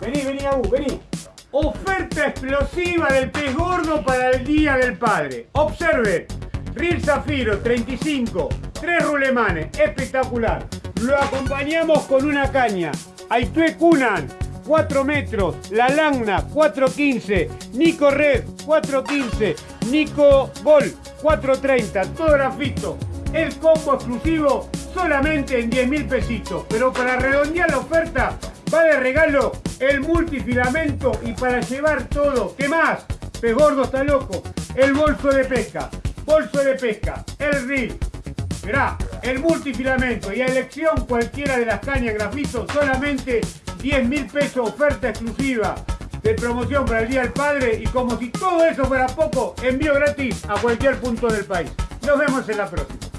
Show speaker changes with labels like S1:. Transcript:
S1: Vení, vení, Abu, vení. Oferta explosiva del pez gordo para el Día del Padre. Observe. Reel Zafiro 35, tres rulemanes, espectacular. Lo acompañamos con una caña. Aitue Kunan, 4 metros. La Lagna, 415. Nico Red, 415. Nico Gol, 430. Todo grafito. El combo exclusivo solamente en 10 mil pesitos. Pero para redondear la oferta, va de regalo el multifilamento y para llevar todo. ¿Qué más? Pez gordo está loco. El bolso de pesca bolso de pesca, el reel, verá, el multifilamento y a elección cualquiera de las cañas grafito, solamente 10 mil pesos oferta exclusiva de promoción para el Día del Padre y como si todo eso fuera poco, envío gratis a cualquier punto del país. Nos vemos en la próxima.